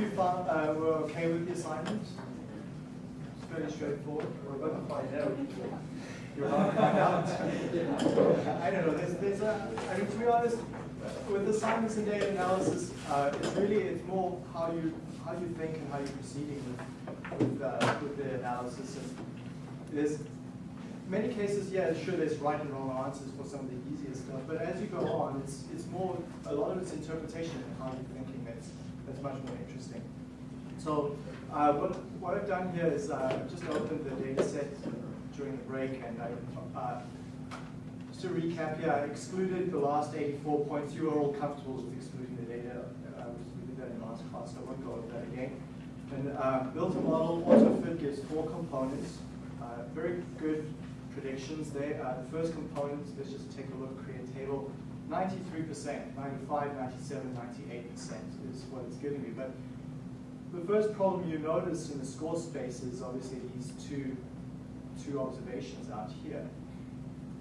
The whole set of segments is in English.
you found, uh, were okay with the assignment. It's fairly straightforward. We're about to find out. You're about to find out. I don't know. There's, there's a. I mean, to be honest, with assignments and data analysis, uh, it's really it's more how you how you think and how you're proceeding with with, uh, with the analysis. And there's many cases, yeah, sure, there's right and wrong answers for some of the easier stuff, but as you go on, it's it's more a lot of it's interpretation and how you're thinking that's that's much more interesting. So uh, what what I've done here is uh, just opened the data set during the break, and I. Uh, just to recap here, I excluded the last 84 points. You are all comfortable with excluding the data. Uh, we did that in the last class, so I won't go over that again. And uh, built a model, AutoFit gives four components. Uh, very good predictions there. Uh, the first component, let's just take a look, create a table. 93%, 95, 97, 98% is what it's giving me. But the first problem you notice in the score space is obviously these two, two observations out here.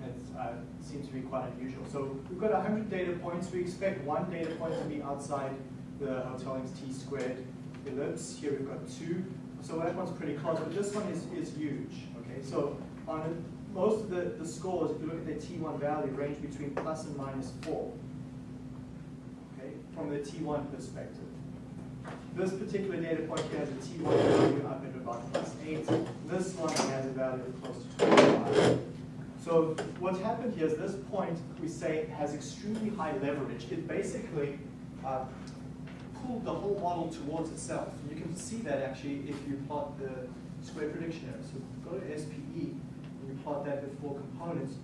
It uh, seems to be quite unusual. So we've got 100 data points. We expect one data point to be outside the Hotelling's t-squared ellipse. Here we've got two. So that one's pretty close, but this one is, is huge. Okay, so on most of the, the scores, if you look at their T1 value, range between plus and minus 4, okay, from the T1 perspective. This particular data point here has a T1 value up at about plus 8. This one has a value of close to 25. So what's happened here is this point, we say, has extremely high leverage. It basically uh, pulled the whole model towards itself. You can see that actually if you plot the square prediction error. So go to SPE, plot that with four components,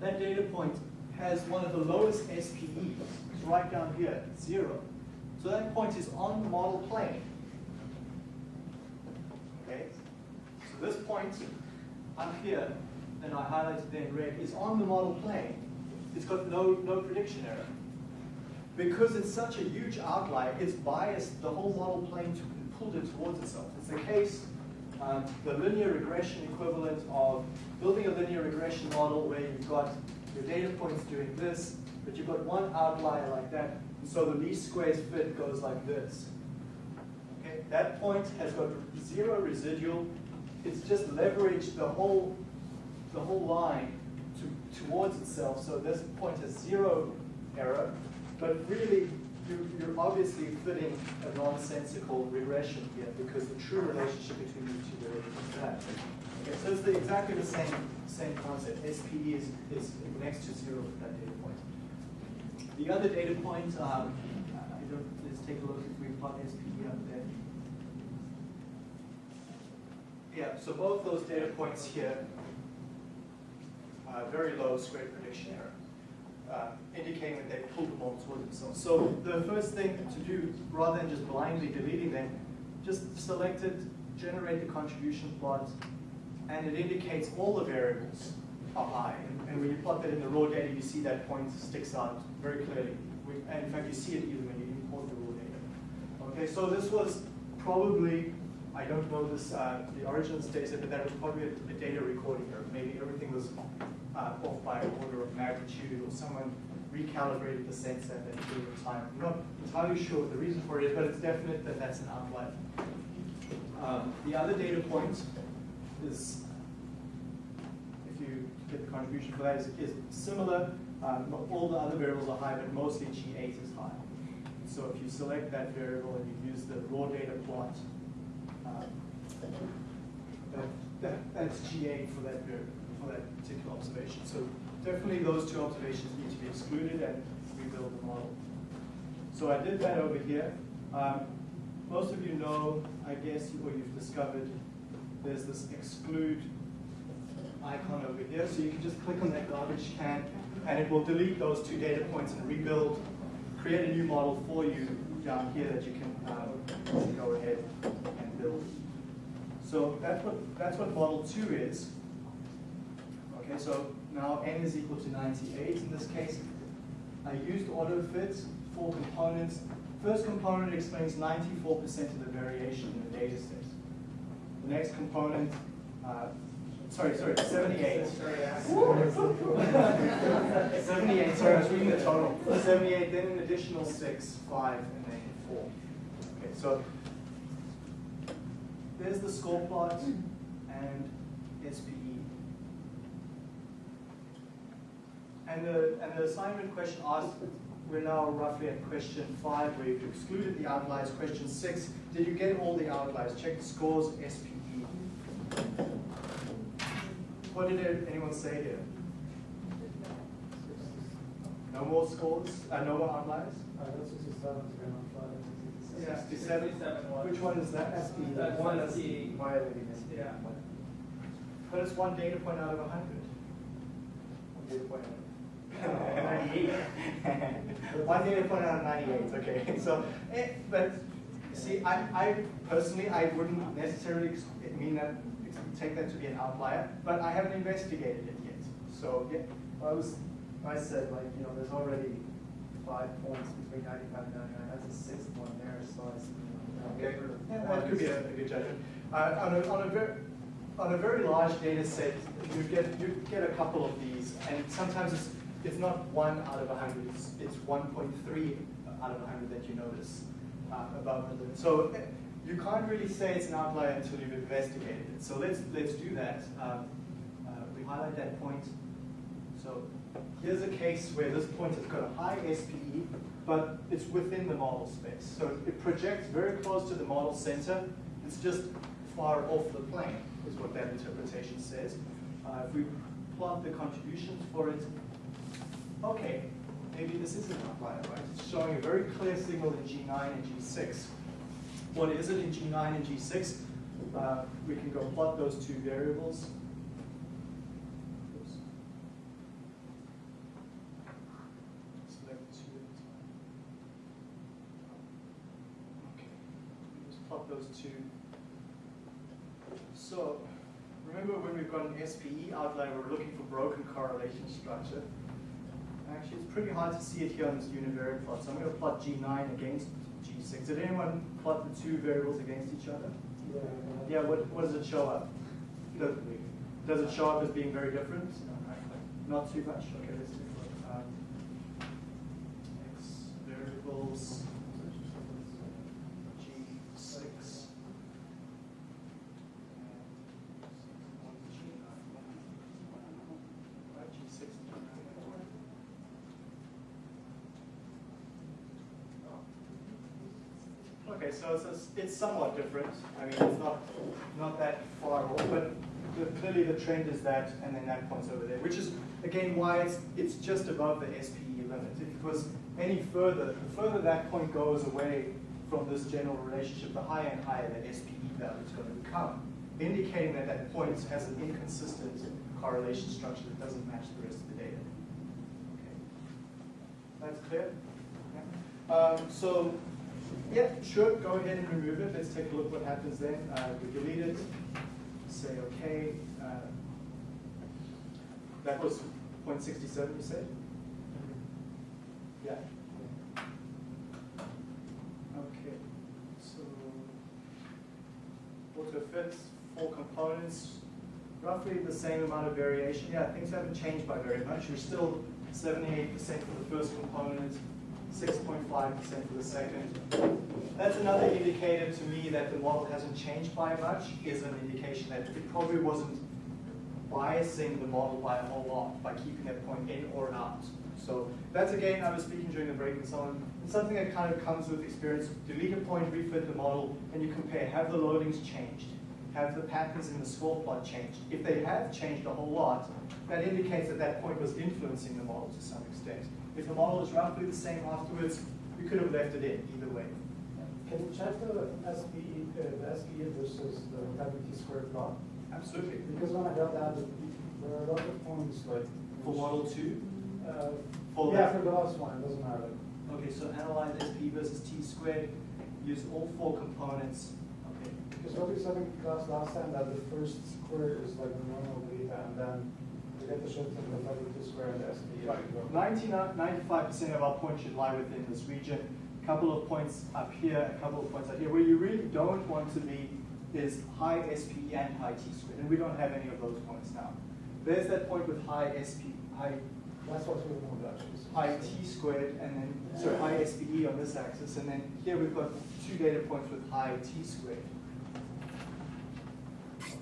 that data point has one of the lowest SPEs. It's right down here, zero. So that point is on the model plane. Okay? So this point up here, and I highlighted there in red, is on the model plane. It's got no, no prediction error. Because it's such a huge outlier, it's biased the whole model plane to, pulled it towards itself. It's the case um, the linear regression equivalent of building a linear regression model where you've got your data points doing this, but you've got one outlier like that, and so the least squares fit goes like this. Okay, that point has got zero residual. It's just leveraged the whole the whole line to, towards itself. So this point has zero error, but really you, you're obviously fitting a nonsensical regression here because the true relationship between these two variables is that. Okay, so it's the, exactly the same same concept. SPE is, is next to zero for that data point. The other data point, um, let's take a look if we plot SPE up there. Yeah, so both those data points here, uh, very low square prediction error uh, indicating that they pulled the model towards themselves. So the first thing to do, rather than just blindly deleting them, just select it, generate the contribution plot, and it indicates all the variables are high. And, and when you plot that in the raw data, you see that point sticks out very clearly. And in fact, you see it even when you import the raw data. Okay, so this was probably, I don't know this, uh, the origin of this data, but that was probably a, a data recording error. Maybe everything was uh, off by an order of magnitude, or someone recalibrated the sense at that period of time. I'm not entirely sure the reason for it but it's definite that that's an outlier. Um, the other data point is, if you get the contribution for that, is, is similar. Um, all the other variables are high, but mostly G8 is high. So if you select that variable and you use the raw data plot, um, that, that, that's G8 for that variable for that particular observation. So definitely those two observations need to be excluded and rebuild the model. So I did that over here. Um, most of you know, I guess, or you've discovered, there's this exclude icon over here. So you can just click on that garbage can, and it will delete those two data points and rebuild, create a new model for you down here that you can um, go ahead and build. So that's what, that's what model two is. Okay, so now n is equal to 98 in this case. I used AutoFit, four components. First component explains 94% of the variation in the data set. The next component, uh, sorry, sorry, 78. 78, sorry, I was reading the total. 78, then an additional 6, 5, and then 4. Okay, so there's the score plot and SPE. And the, and the assignment question asked, we're now roughly at question 5, where you've excluded the outliers. Question 6, did you get all the outliers? Check the scores, SPE. What did anyone say here? No more scores? Uh, no more outliers? I got sixty-seven to be on five. Yeah, 67. 67 Which one is that? That's the That's one the- that's violating this. Yeah. But it's one data point out of 100. One data point. 98. One data point out of 98, okay. So, eh, but see, I, I personally, I wouldn't necessarily mean that, take that to be an outlier, but I haven't investigated it yet. So, yeah, I was, I said like, you know, there's already five points between ninety-five and ninety-nine, that's a sixth one there, so I, s- you know, Okay, get rid of yeah, that could be a, a good judgment. Uh, on a, on a very, on a very large data set, you get, you get a couple of these, and sometimes it's, it's not one out of a hundred, it's, it's one point three out of a hundred that you notice, uh, above the limit. So eh, you can't really say it's an outlier until you've investigated it. So let's, let's do that. Um, uh, we highlight that point. So here's a case where this point has got a high SPE, but it's within the model space. So it projects very close to the model center. It's just far off the plane, is what that interpretation says. Uh, if we plot the contributions for it, okay, maybe this is an outlier, right? It's showing a very clear signal in G9 and G6. What is it in G9 and G6? Uh, we can go plot those two variables. Oops. Select two at a time. Okay, just plot those two. So, remember when we've got an SPE outlier, we're looking for broken correlation structure. Actually, it's pretty hard to see it here on this univariate plot, so I'm going to plot G9 against G6. Did anyone plot the two variables against each other? Yeah, what, what does it show up? Does, does it show up as being very different? Not too much? Okay, let's take a look. Um, X variables, G6. Right, G6 and G9. Okay, so it's, it's- somewhat different. I mean, it's not, not that far off, but the- clearly the trend is that, and then that point's over there, which is, again, why it's, it's just above the SPE limit. If it was any further, the further that point goes away from this general relationship, the higher and higher the SPE value is going to become, indicating that that point has an inconsistent correlation structure that doesn't match the rest of the data. Okay. That's clear? Um, so, yeah, sure, go ahead and remove it. Let's take a look what happens then. Uh, we delete it, say okay. Uh, that was 0.67 you said? Yeah. Okay, so auto fits, four components, roughly the same amount of variation. Yeah, things haven't changed by very much. You're still 78% for the first component, 6.5% for the second. That's another indicator to me that the model hasn't changed by much, is an indication that it probably wasn't biasing the model by a whole lot by keeping that point in or out. So that's again, I was speaking during the break and so on. It's something that kind of comes with experience. Delete a point, refit the model, and you compare. Have the loadings changed? Have the patterns in the score plot changed? If they have changed a whole lot, that indicates that that point was influencing the model to some extent. If the model is roughly the same afterwards, we could have left it in either way. Can you check the SPE, uh, the SPE versus the integrity squared plot? Absolutely. Because when I got that, there are a lot of points like. For model two, Uh, For yeah, that- for the last one, it doesn't matter. okay, so analyze SP versus T squared, use all four components. Okay, Because what we said in class last time, that the first square is like the normal data, and then the shift in the integrity square and the SPE. Right. 95 percent of our points should lie within this region. A couple of points up here, a couple of points up here. Where you really don't want to be is high SPE and high T squared, and we don't have any of those points now. There's that point with high SP, high, That's what we want actually. high T squared, and then, so high SPE on this axis, and then here we've got two data points with high T squared.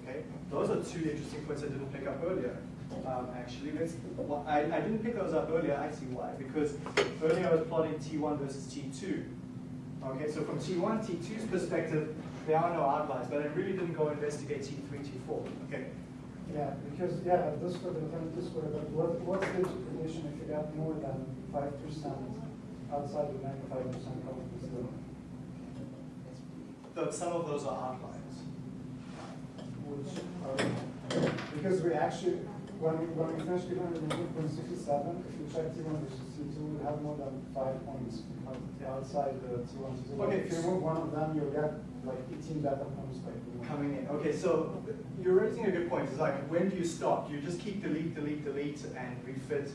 Okay, those are two interesting points I didn't pick up earlier. Um, actually, let's, well, I, I didn't pick those up earlier, I see why, because earlier I was plotting T1 versus T2. Okay, so from T1, T2's perspective, there are no outliers, but I really didn't go investigate T3, T4. Okay, Yeah, because, yeah, this would have this would have, what, what's the condition if you got more than five percent outside the ninety-five percent confidence level? Though some of those are outliers. Which are, because we actually, when we, when we finish the two point sixty-seven, if you check T one versus T two, we have more than five points outside the T one, T two. Okay. If you remove one of them, you'll get like eighteen data points by T one. coming in. Okay, so you're raising a good point. It's like, when do you stop? Do you just keep delete, delete, delete, and refit?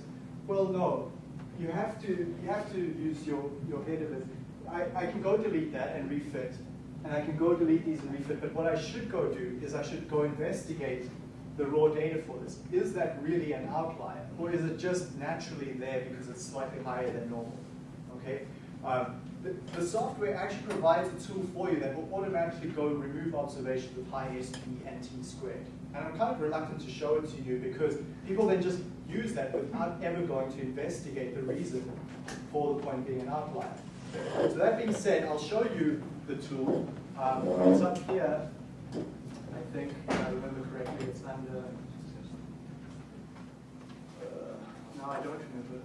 Well, no. You have to, you have to use your, your head of it. I, I can go delete that and refit, and I can go delete these and refit, but what I should go do is I should go investigate the raw data for this. Is that really an outlier, or is it just naturally there because it's slightly higher than normal? Okay? Um, the, the software actually provides a tool for you that will automatically go and remove observations with high SP and T squared. And I'm kind of reluctant to show it to you because people then just use that without ever going to investigate the reason for the point being an outlier. So that being said, I'll show you the tool. Um, it's up here. I think, if I remember correctly, it's under. Uh, no, I don't remember.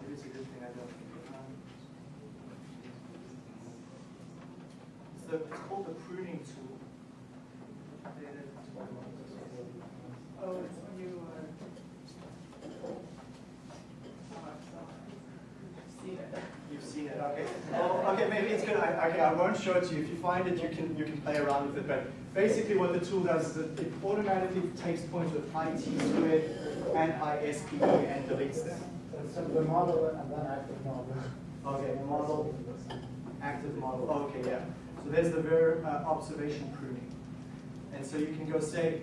Maybe it's a good thing I don't. Um, It's, the, it's called the pruning tool. Oh, it's when you are. See it. You've seen it, okay. Well, okay, maybe it's good. I, okay, I won't show it to you. If you find it, you can you can play around with it. But basically, what the tool does is it, it automatically takes points with high t squared and high SPE and deletes them. In the model and then active model. Okay, model. Active model. Okay, yeah. So there's the ver, uh, observation pruning. And so you can go say,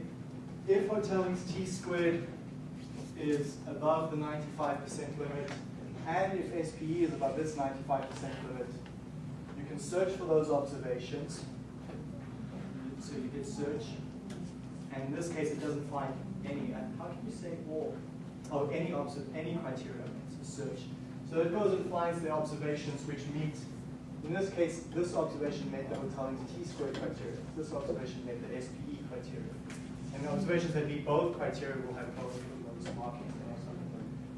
if Hotelling's t squared is above the 95% limit, and if SPE is above this 95% limit, can search for those observations. So you hit search, and in this case, it doesn't find any. And how can you say all? Oh, any any criteria. It's search. So it goes and finds the observations which meet. In this case, this observation met the Hotelling's t squared criteria. This observation met the SPE criteria. And the observations that meet both criteria will have both of those markings.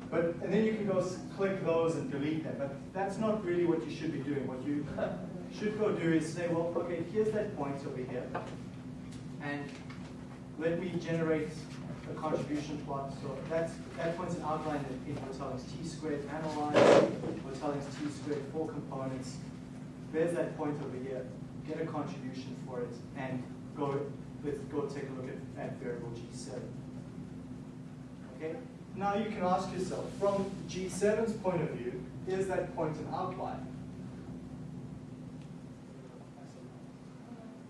But, and then you can go click those and delete them, but that's not really what you should be doing. What you should go do is say, well, okay, here's that point over here, and let me generate a contribution plot. So that's, that point's an outlier in in Hotelling's t squared analyze, Hotelling's t squared four components. There's that point over here, get a contribution for it, and go, let's go take a look at, at variable G7. Okay? Now you can ask yourself, from G7's point of view, is that point an outlier?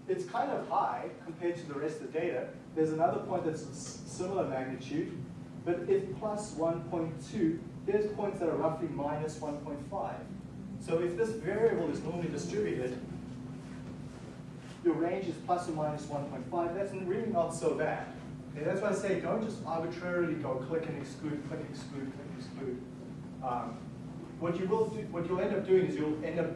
It's kind of high compared to the rest of the data. There's another point that's similar magnitude, but if plus 1.2, there's points that are roughly minus 1.5. So if this variable is normally distributed, your range is plus or minus 1.5, that's really not so bad. That's why I say don't just arbitrarily go click and exclude, click, exclude, click, exclude. Um, what you will do, what you'll end up doing is you'll end up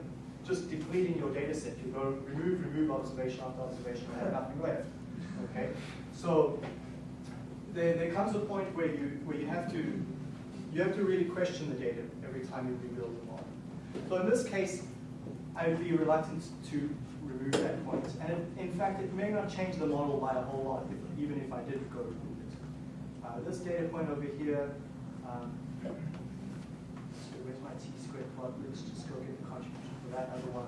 just depleting your data set. You'll go remove, remove observation after observation, and have nothing left. Okay? So there, there comes a point where you where you have to you have to really question the data every time you rebuild the model. So in this case, I would be reluctant to remove that point. And it, in fact, it may not change the model by a whole lot, if, even if I did go remove it. Uh, this data point over here, um, so where's my t-squared plot? Let's just go get the contribution for that other one.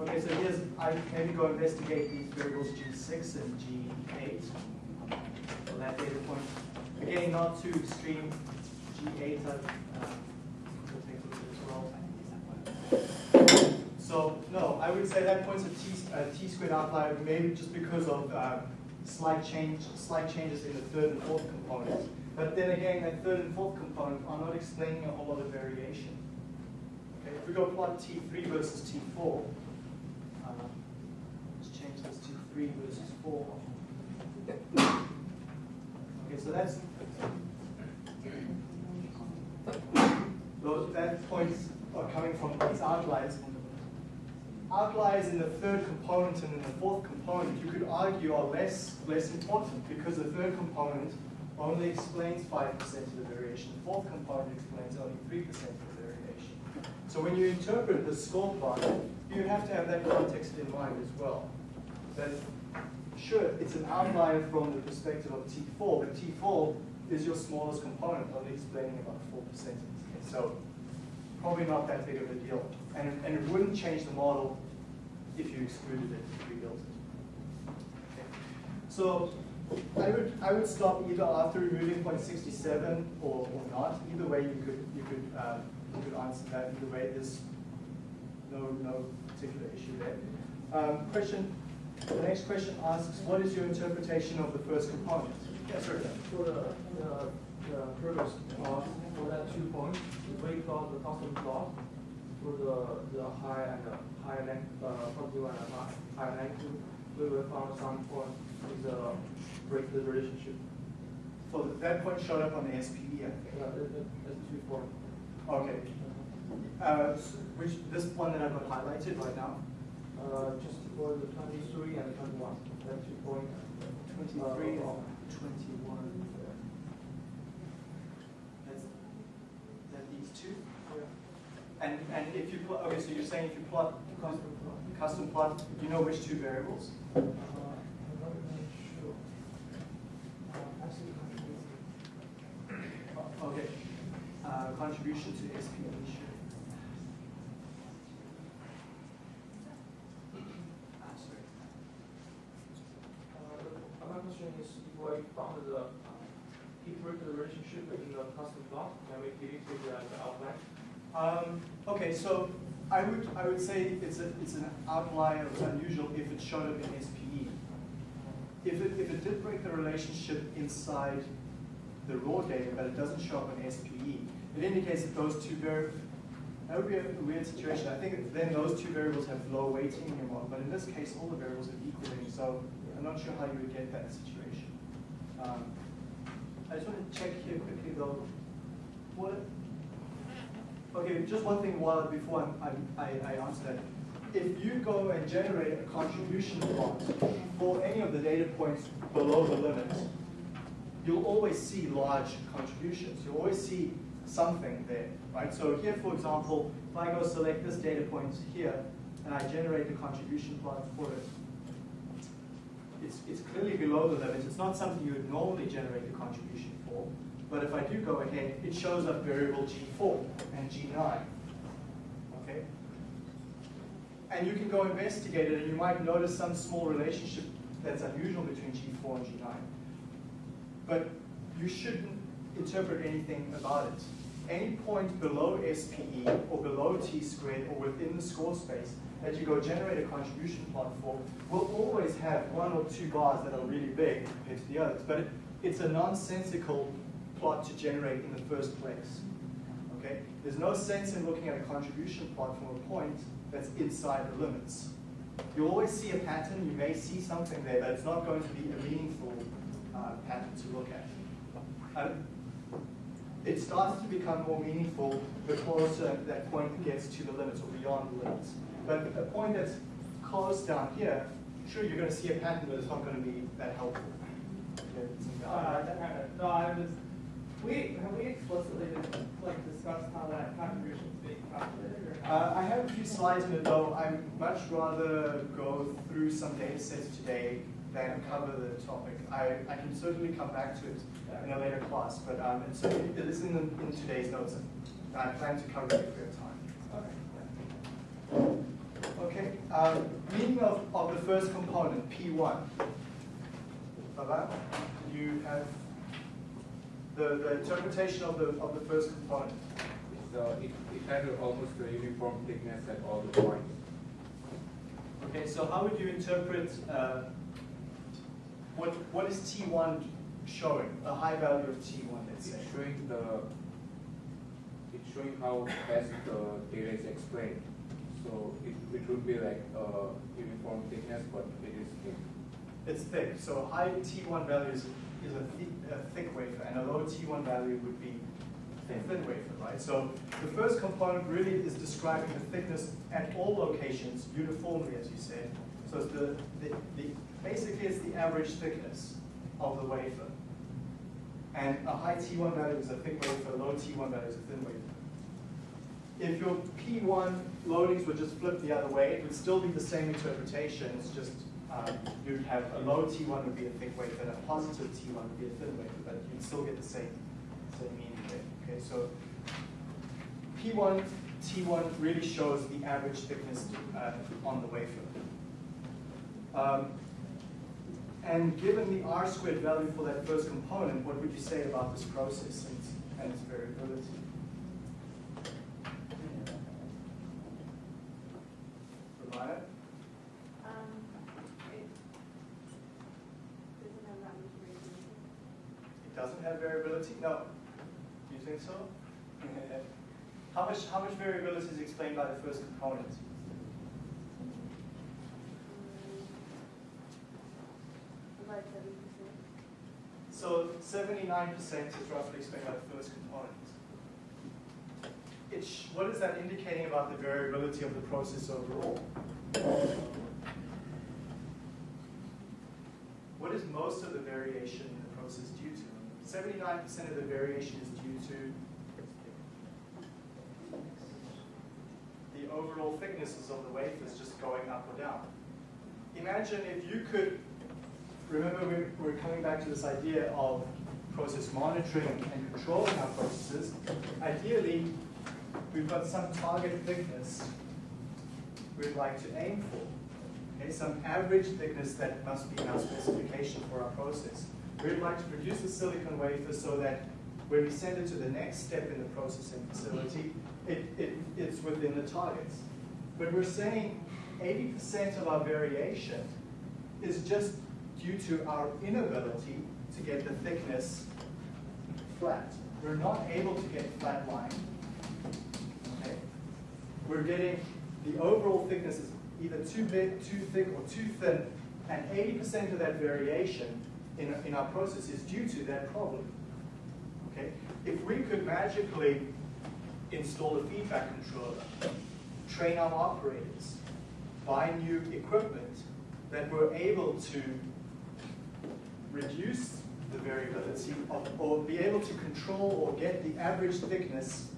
Okay, so here's, I maybe go investigate these variables G6 and G8 for that data point. Again, not too extreme. G8, I've, uh, we'll take a look at as well. So, no, I would say that point's a t, a t squared outlier, maybe just because of uh, slight change, slight changes in the third and fourth components. But then again, that third and fourth component are not explaining a whole lot of variation. Okay, if we go plot T3 versus T4, uh, let's change this to 3 versus 4. Okay, so that's those that points are coming from these outliers. Outliers in the third component and in the fourth component, you could argue are less less important because the third component only explains 5% of the variation. The fourth component explains only 3% of the variation. So when you interpret the score plot, you have to have that context in mind as well. That sure, it's an outlier from the perspective of T4, but T4 is your smallest component, only explaining about 4% in this case. So probably not that big of a deal. And, and it wouldn't change the model if you excluded it, if you rebuilt it. Okay. So I would, I would stop either after removing point 67 or, or not. Either way, you could, you could, um, you could answer that. Either way, there's no, no particular issue there. Um, question, the next question asks, what is your interpretation of the first component? Yes, sir. For the, the, the class, for that two points, we weight down the custom plot for the, the high and the high length, uh, positive and uh, high, high rank. We will find some point is a uh, break the relationship. So that point showed up on the SPE, I think. Yeah, that's two point. Okay. Uh, so which this one that I've highlighted right now? Uh, just for the 23 and 21. That's two point. 23 and uh, 20. And, and if you plot, okay, so you're saying if you plot Custom plot. you know which two variables? Uh. Uh. Uh, Okay. Uh, contribution to. Uh, question is, if I found the, uh, relationship in the custom block, can we delete it as the outline? Um, okay, so I would, I would say it's a, it's an outlier, it's unusual if it showed up in SPE. If it, if it did break the relationship inside the raw data, but it doesn't show up in SPE, it indicates that those two var, that would be a weird situation. I think then those two variables have low weighting in your model, but in this case, all the variables are equal weighting, so I'm not sure how you would get that situation. Um, I just want to check here quickly though, what, Okay, just one thing while, before I'm- I, I answer that. If you go and generate a contribution plot for any of the data points below the limit, you'll always see large contributions. You'll always see something there, right? So here, for example, if I go select this data point here, and I generate the contribution plot for it, it's, it's clearly below the limit. It's not something you would normally generate the contribution for. But if I do go ahead, it shows up variable G4 and G9. Okay? And you can go investigate it, and you might notice some small relationship that's unusual between G4 and G9. But you shouldn't interpret anything about it. Any point below SPE or below T squared or within the score space that you go generate a contribution plot for will always have one or two bars that are really big compared to the others. But it, it's a nonsensical plot to generate in the first place. Okay? There's no sense in looking at a contribution plot from a point that's inside the limits. You'll always see a pattern, you may see something there, but it's not going to be a meaningful uh, pattern to look at. Um, it starts to become more meaningful the closer that point gets to the limits or beyond the limits. But a point that's close down here, sure, you're going to see a pattern, but it's not going to be that helpful. Okay, Uh, no, I was, we, have we explicitly, like, discussed how that contribution is being calculated. Uh, I have a few slides in it though. I'd much rather go through some data sets today than cover the topic. I, I can certainly come back to it in a later class, but um, it's, it is in, the, in today's notes. and I plan to cover it if we have time. Okay, um, meaning of, of the first component, P1. Baba, you have the, the interpretation of the, of the first component. So it, it had almost a uniform thickness at all the points. Okay, so how would you interpret, uh, what, what is T1 showing? A high value of T1, let's It's say. showing the, it's showing how fast the data is explained. So it, it would be like a uniform thickness, but it is thick. It's thick, so high T1 value is, a, thi- a thick wafer, and a low T1 value would be a thin wafer, right? So the first component really is describing the thickness at all locations uniformly, as you said. So it's the, the, the, basically it's the average thickness of the wafer. And a high T1 value is a thick wafer, a low T1 value is a thin wafer. If your P1 loadings were just flipped the other way, it would still be the same interpretation, it's just um, you'd have a low T1 would be a thick wafer and a positive T1 would be a thin wafer, but you'd still get the same, same meaning there. Okay, so P1, T1 really shows the average thickness uh, on the wafer. Um, and given the R squared value for that first component, what would you say about this process and and its variability? Ramaya? Um, it doesn't have that much variability. It doesn't have variability? No. Do you think so? How much, how much variability is explained by the first component? Mm, About seven percent. So seventy-nine percent is roughly explained by the first component. It's, what is that indicating about the variability of the process overall? What is most of the variation in the process due to? Seventy-nine percent of the variation is due to the overall thicknesses of the wafers just going up or down. Imagine if you could remember we're, we're coming back to this idea of process monitoring and controlling our processes. Ideally, we've got some target thickness we'd like to aim for. Okay, some average thickness that must be our specification for our process. We'd like to produce a silicon wafer so that when we send it to the next step in the processing facility, it, it, it's within the targets. But we're saying 80% of our variation is just due to our inability to get the thickness flat. We're not able to get flat line. Okay? We're getting the overall thickness is either too big, too thick, or too thin, and 80% of that variation in, in our process is due to that problem. Okay? If we could magically install a feedback controller, train our operators, buy new equipment that were able to reduce the variability of, or be able to control or get the average thickness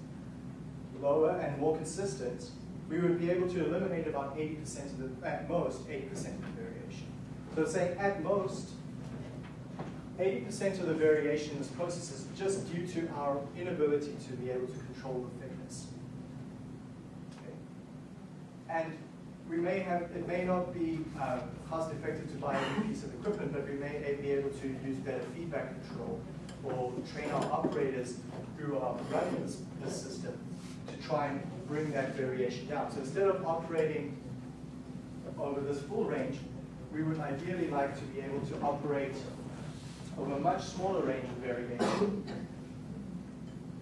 lower and more consistent, we would be able to eliminate about 80% of the, at most, 80% of the variation. So saying at most, 80% of the variation in this process is just due to our inability to be able to control the thickness. Okay. And we may have, it may not be uh, cost effective to buy a new piece of equipment, but we may be able to use better feedback control or train our operators who are running this, this system to try and bring that variation down. So instead of operating over this full range, we would ideally like to be able to operate over a much smaller range of variation.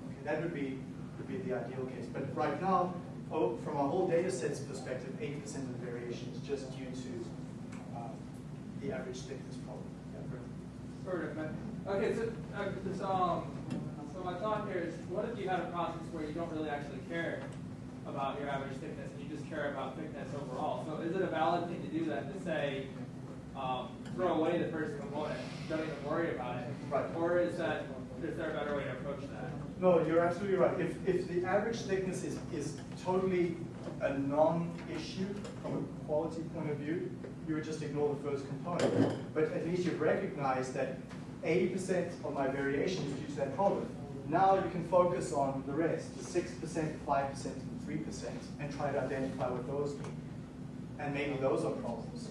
Okay, that would be, would be the ideal case. But right now, oh, from a whole data set's perspective, 80% of the variation is just due to uh, the average thickness problem. Yeah? Of. Okay, so, uh, this, um, so my thought here is, what if you had a process where you don't really actually care about your average thickness, and you just care about thickness overall? So is it a valid thing to do that, to say, um, throw away the first component, don't even worry about it? Right. Or is that, is there a better way to approach that? No, you're absolutely right. If, if the average thickness is, is totally a non-issue from a quality point of view, you would just ignore the first component. But at least you've recognized that 80% of my variation is due to that problem. Now you can focus on the rest, the 6%, 5%, and 3%, and try to identify what those mean. And maybe those are problems.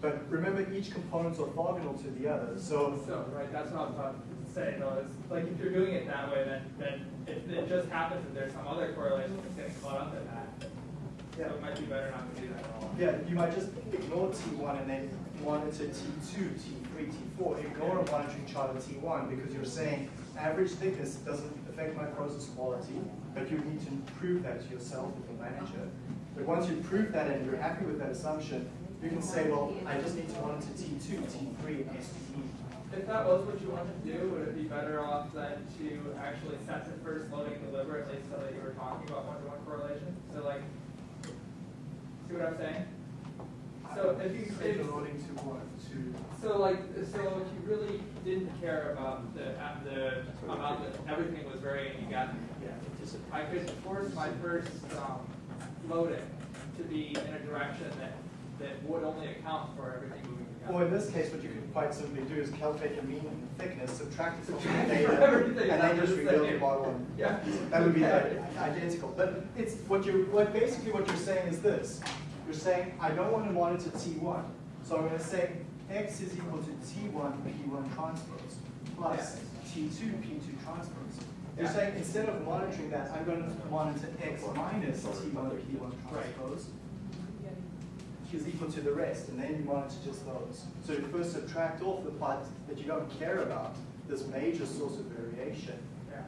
But remember, each component's orthogonal to the other, so So, right, that's not what I was about to say, though, is, like, if you're doing it that way, then, then if it just happens that there's some other correlation that's getting caught up in that, Yeah. So it might be better not to do that at all. Yeah, you might just ignore T1 and then monitor T2, T3, T4. Ignore a monitoring chart of T1 because you're saying average thickness doesn't affect my process quality, but you need to prove that to yourself as a manager. But once you prove that and you're happy with that assumption, you can say, well, I just need to monitor T2, T3, and SPE. If that was what you wanted to do, would it be better off then to actually set the first loading deliberately so that you were talking about one-to-one correlation? So like, see what I'm saying? So if you, Say the loading to what? To so like, so if you really didn't care about the, the amount that everything was varying, you got, yeah. I could force my first, um, loading to be in a direction that, that would only account for everything moving Or together. in this case, what you could quite simply do is calculate your mean and thickness, subtract it from the data, and then just rebuild the model. and- Yeah. That would be Okay. identical. But it's, what you, what basically what you're saying is this. You're saying, I don't want to monitor T1. So I'm going to say X is equal to T1 P1 transpose plus T2 P2 transpose. You're Yeah. saying instead of monitoring that, I'm going to monitor X minus T1 P1 transpose is equal to the rest, and then you monitor just those. So you first subtract off the part that you don't care about, this major source of variation,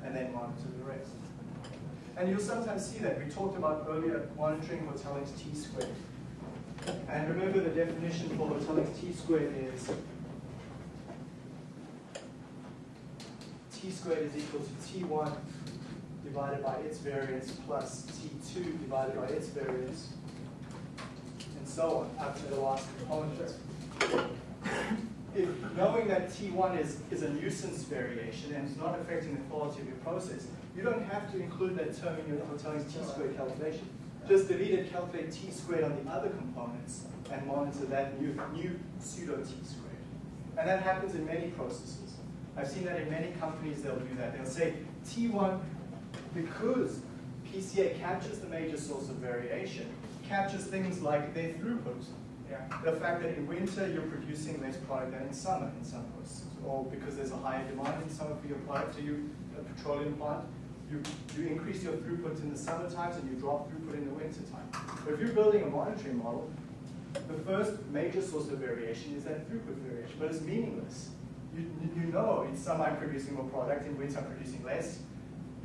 and then monitor the rest. And you'll sometimes see that. We talked about earlier monitoring Hotelling's t squared. And remember the definition for Hotelling's t squared is t squared is equal to t1 divided by its variance plus t2 divided by its variance so on, to the last component. If, knowing that T1 is, is a nuisance variation and it's not affecting the quality of your process, you don't have to include that term in your Hotelling's t-squared calculation. Just delete it, calculate t squared on the other components, and monitor that new, new pseudo t squared. And that happens in many processes. I've seen that in many companies, they'll do that. They'll say T1, because PCA captures the major source of variation, captures things like their throughput. Yeah. The fact that in winter you're producing less product than in summer in some processes, or because there's a higher demand in summer for your product, so you, a uh, petroleum plant, you, you increase your throughput in the summer times and you drop throughput in the winter time. But if you're building a monitoring model, the first major source of variation is that throughput variation, but it's meaningless. You, you know in summer I'm producing more product, in winter I'm producing less.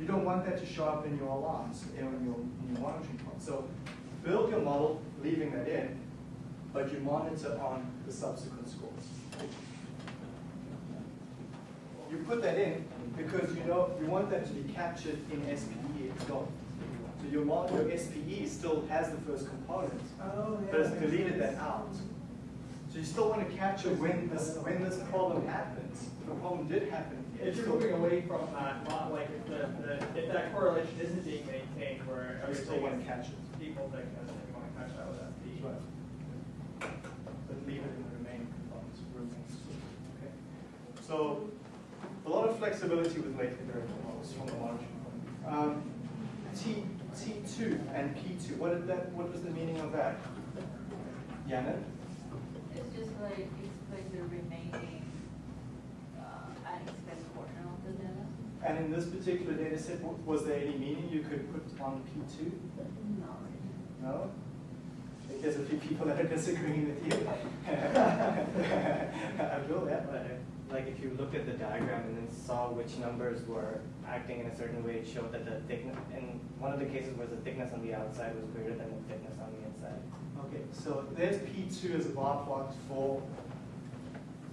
You don't want that to show up in your alarms, in your, in your monitoring plot. So build your model leaving that in, but you monitor on the subsequent scores. You put that in because you know you want that to be captured in SPE well. So your model, your SPE still has the first component, Oh, but it's deleted that out. So you still want to capture when this when this problem happens. The problem did happen. If you're moving away from uh, that, not like if the, the, if that correlation isn't being maintained where You still want to catch it. Equal thickness, and you wanna catch that with FP. Right. But leave it in the remaining components. remains. Okay. So a lot of flexibility with latent variable models from the monitoring point. Um, T T2 and P2. What did that? What was the meaning of that? Yana? It's just like, explain the remaining, uh, unexpected portion of the data. And in this particular data set, was there any meaning you could put on P2? No. No? I There's a few people that are disagreeing with you. Abdul, yeah? But like if you looked at the diagram and then saw which numbers were acting in a certain way, it showed that the thickness, in one of the cases where the thickness on the outside was greater than the thickness on the inside. Okay, so there's P2 as a bar plot for,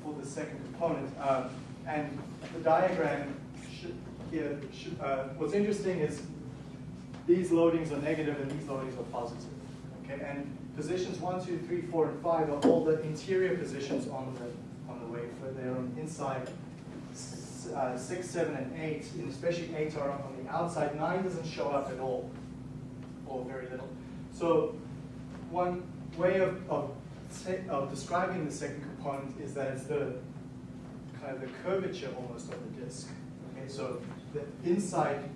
for the second component. Um, and the diagram should, here, should, uh, what's interesting is these loadings are negative and these loadings are positive. Okay, and positions one, two, three, four, and five are all the interior positions on the, on the wafer. They're on inside uh, six, seven, and eight, and especially eight are on the outside. Nine doesn't show up at all, or very little. So one way of, of, of describing the second component is that it's the kind of the curvature almost of the disk. Okay, so the inside,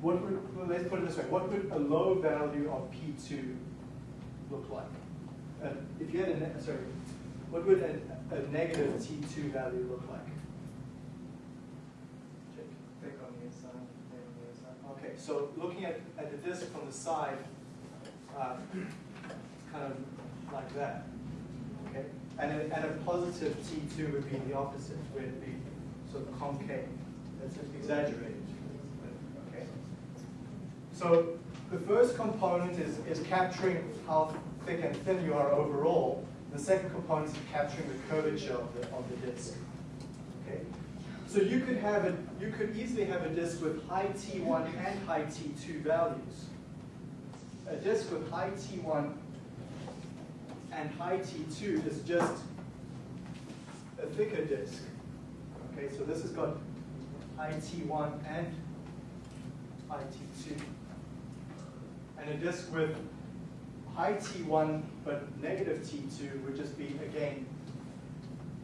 what would, well, let's put it this way, what would a low value of P2 look like? Uh, if you had a, ne- sorry, what would a, a negative T2 value look like? Jake? Thick on the inside, thin on the inside. Okay, so looking at, at the disk from the side, uh, kind of like that. Okay? And a, and a positive T2 would be the opposite, where it'd be sort of concave. That's just exaggerated. So the first component is, is capturing how thick and thin you are overall. The second component is capturing the curvature of the, of the disk. Okay? So you could have a, you could easily have a disk with high T1 and high T2 values. A disk with high T1 and high T2 is just a thicker disk. Okay, so this has got high T1 and high T2. And a disk with high T1 but negative T2 would just be, again,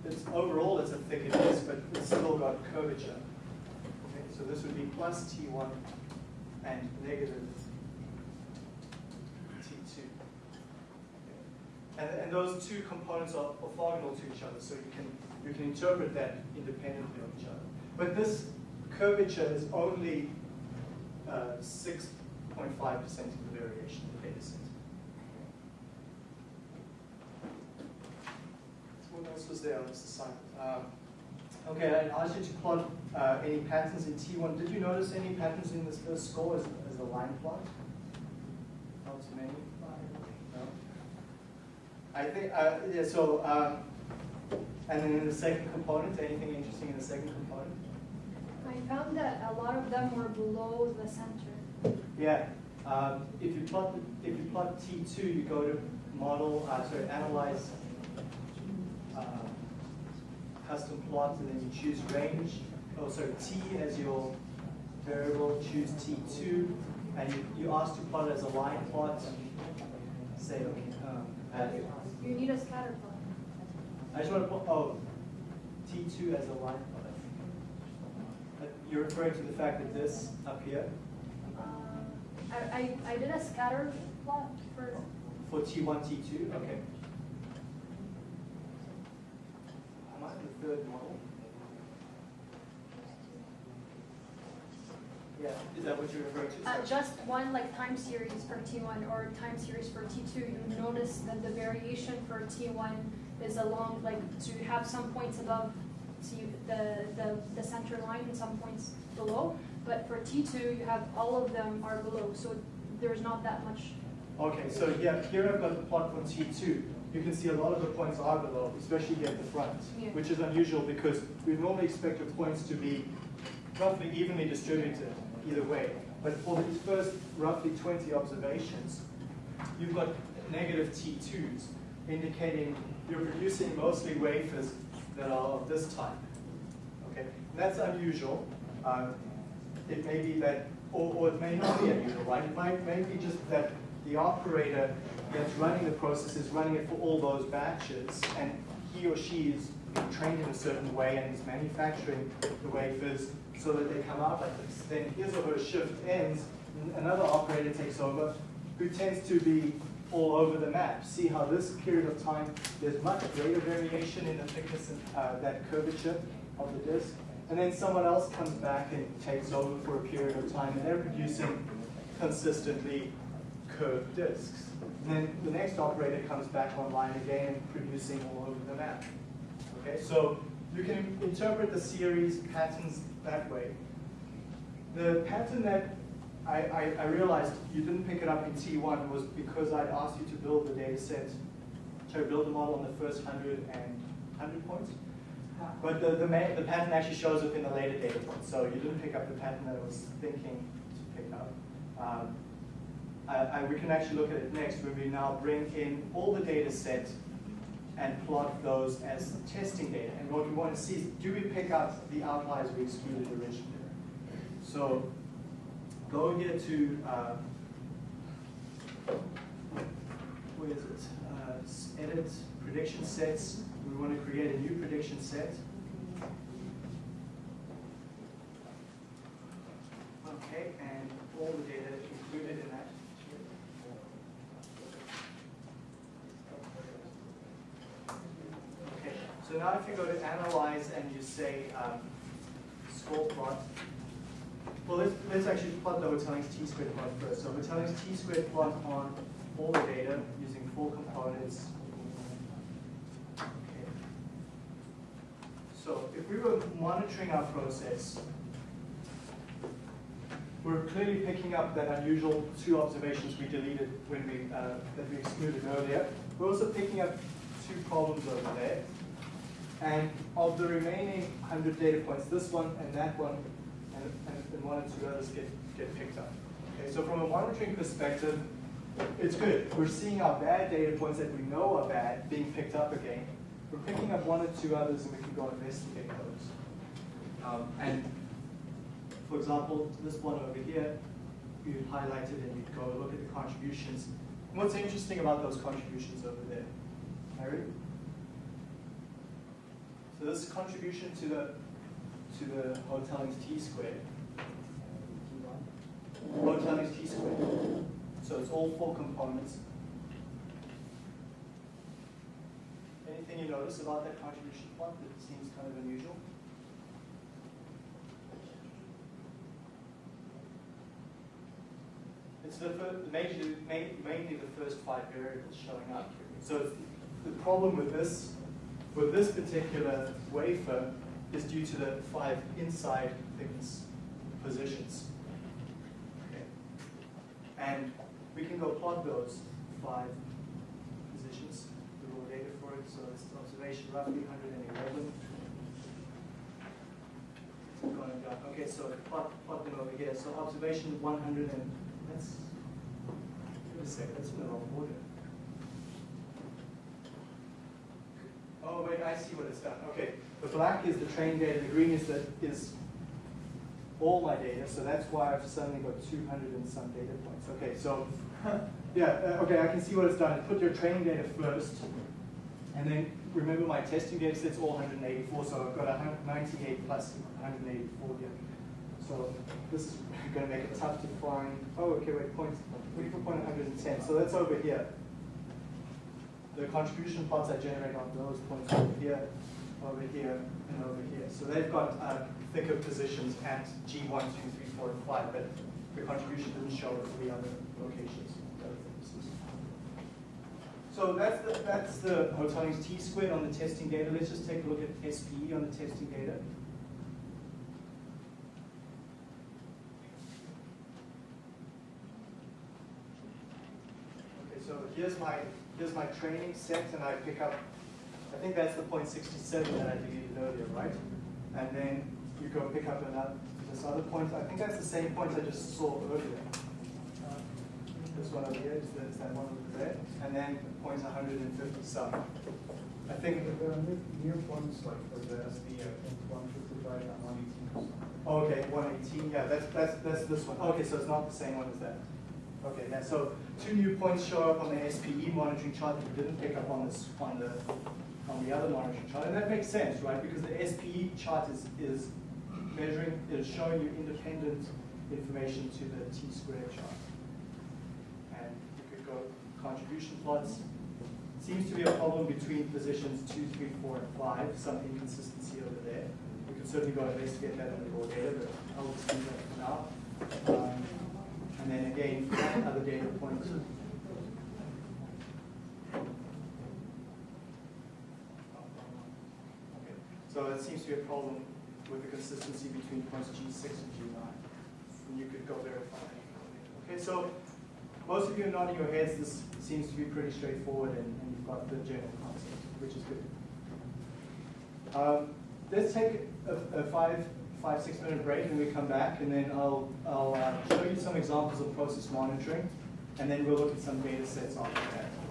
it's overall it's a thicker disk, but it's still got curvature. Okay, so this would be plus T1 and negative T2. And, and those two components are orthogonal to each other, so you can, you can interpret that independently of each other. But this curvature is only uh, 6.5% of the variation in the data set. What else was there on this assignment? Um, okay, I asked you to plot uh, any patterns in T1. Did you notice any patterns in this first score as, as a line plot? Not too many? No? I think, uh, yeah, so, um, and then in the second component, anything interesting in the second component? I found that a lot of them were below the center. Yeah, um, if you plot, the, if you plot T2, you go to model, uh, sorry, analyze uh, custom plot, and then you choose range. Oh, sorry, T as your variable, choose T2, and you, you ask to plot it as a line plot. Say, okay, um. You need a scatter plot. I just want to put, oh, T2 as a line plot. You're referring to the fact that this up here, I, I, I did a scatter plot for, for T1, T2, okay. Am I the third model? Yeah, is that what you're referring to? uh, just one like time series for T1 or time series for T2. You notice that the variation for T1 is along, like, so you have some points above T, the, the, the center line and some points below. But for T2, you have all of them are below, so there's not that much Okay, so yeah, here I've got the plot for T2. You can see a lot of the points are below, especially here at the front, Yeah. which is unusual because we normally expect the points to be roughly evenly distributed either way. But for these first roughly 20 observations, you've got negative T2s, indicating you're producing mostly wafers that are of this type. Okay, and that's unusual. Um, it may be that, or, or it may not be unusual, right? It might may be just that the operator that's running the process is running it for all those batches, and he or she is trained in a certain way and is manufacturing the wafers so that they come out like this. Then his or her shift ends, another operator takes over who tends to be all over the map. See how this period of time, there's much greater variation in the thickness and uh, that curvature of the disk. And then someone else comes back and takes over for a period of time, and they're producing consistently curved disks. And then the next operator comes back online again producing all over the map. Okay, so you can interpret the series patterns that way. The pattern that I, I, I realized you didn't pick it up in T1 was because I'd asked you to build the data set, to build the model on the first 100 and 100 points. But the, the, the pattern actually shows up in the later data points, so you didn't pick up the pattern that I was thinking to pick up. Um, I, I, we can actually look at it next when we now bring in all the data set and plot those as testing data. And what we want to see is, do we pick up the outliers we excluded originally? So go here to, uh, it? Uh, edit, prediction sets. We want to create a new prediction set. Okay, and all the data included in that. Okay, so now if you go to analyze and you say um, score plot, well, let's, let's actually plot the Hotelling's t-squared plot first. So Hotelling's t-squared plot on all the data using four components. Okay. So if we were monitoring our process, we're clearly picking up that unusual two observations we deleted when we, uh, that we excluded earlier. We're also picking up two problems over there. And of the remaining 100 data points, this one and that one and, and, and one or two others get, get picked up. Okay, so from a monitoring perspective, it's good. We're seeing our bad data points that we know are bad being picked up again. We're picking up one or two others and we can go investigate those. Um, and for example, this one over here, you'd highlight it and you'd go look at the contributions. And what's interesting about those contributions over there? Harry? So this contribution to the to the Hotelling's T squared. Hotelling's T squared. So it's all four components. Anything you notice about that contribution plot that seems kind of unusual? It's the major, main, mainly the first five variables showing up. So the problem with this, with this particular wafer is due to the five inside thickness positions. Okay. And we can go plot those five positions, the raw data for it. So it's observation roughly 111. Okay, so plot, plot them over here. So observation 100 and that's, wait a second, that's in the wrong order. Oh, wait, I see what it's done. Okay, the black is the train data, the green is the, is all my data, so that's why I've suddenly got 200 and some data points. Okay, so, yeah, uh, okay, I can see what it's done. Put your training data first, and then remember my testing data set's all 184, so I've got 198 plus 184 here. So this is going to make it tough to find. Oh, okay, wait, points. We put point 110. So that's over here. The contribution plots I generate on those points over here, over here, and over here. So they've got uh, thicker positions at G1, 2, 3, 4, and 5, but the contribution didn't show at three other locations. So that's the, that's the Hotelling's T squared on the testing data. Let's just take a look at SPE on the testing data. Okay, so here's my here's my training set, and I pick up. I think that's the point 67 that I deleted earlier, right? And then you go pick up another this other point. I think that's the same point I just saw earlier. Uh, This one over here is, the, is that one over there, and then points 150 some. I think. There are new, points like for the SD, I think one fifty-five and one eighteen or. Okay, 118, yeah, that's, that's, that's this one. Okay, so it's not the same one as that. Okay, yeah, so two new points show up on the SPE monitoring chart that you didn't pick up on this, on the, on the other monitoring chart. And that makes sense, right? Because the SPE chart is, is measuring, is showing you independent information to the T squared chart. And you could go contribution plots. Seems to be a problem between positions two, three, four, and five, some inconsistency over there. We could certainly go investigate that in the raw data, but I'll just leave that for now. Um, and then again, other data points. So it seems to be a problem with the consistency between points G6 and G9. And you could go verify that. Okay, so most of you are nodding your heads. This seems to be pretty straightforward, and, and you've got the general concept, which is good. Um, let's take a, a five, five, six minute break, and we come back, and then I'll, I'll uh, show you some examples of process monitoring, and then we'll look at some data sets on it.